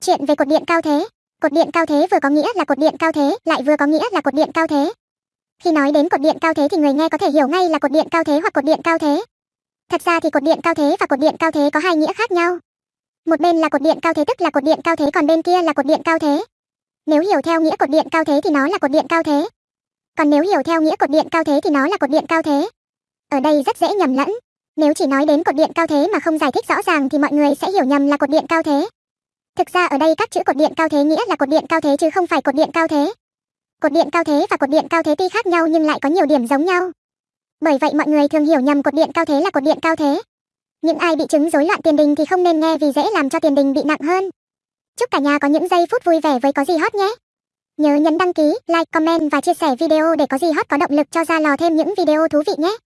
Chuyện về cột điện cao thế. Cột điện cao thế vừa có nghĩa là cột điện cao thế, lại vừa có nghĩa là cột điện cao thế. Khi nói đến cột điện cao thế thì người nghe có thể hiểu ngay là cột điện cao thế hoặc cột điện cao thế. Thật ra thì cột điện cao thế và cột điện cao thế có hai nghĩa khác nhau. Một bên là cột điện cao thế tức là cột điện cao thế còn bên kia là cột điện cao thế. Nếu hiểu theo nghĩa cột điện cao thế thì nó là cột điện cao thế. Còn nếu hiểu theo nghĩa cột điện cao thế thì nó là cột điện cao thế. Ở đây rất dễ nhầm lẫn. Nếu chỉ nói đến cột điện cao thế mà không giải thích rõ ràng thì mọi người sẽ hiểu nhầm là cột điện cao thế. Thực ra ở đây các chữ cột điện cao thế nghĩa là cột điện cao thế chứ không phải cột điện cao thế. Cột điện cao thế và cột điện cao thế tuy khác nhau nhưng lại có nhiều điểm giống nhau. Bởi vậy mọi người thường hiểu nhầm cột điện cao thế là cột điện cao thế. Những ai bị chứng rối loạn tiền đình thì không nên nghe vì dễ làm cho tiền đình bị nặng hơn. Chúc cả nhà có những giây phút vui vẻ với có gì hot nhé. Nhớ nhấn đăng ký, like, comment và chia sẻ video để có gì hot có động lực cho ra lò thêm những video thú vị nhé.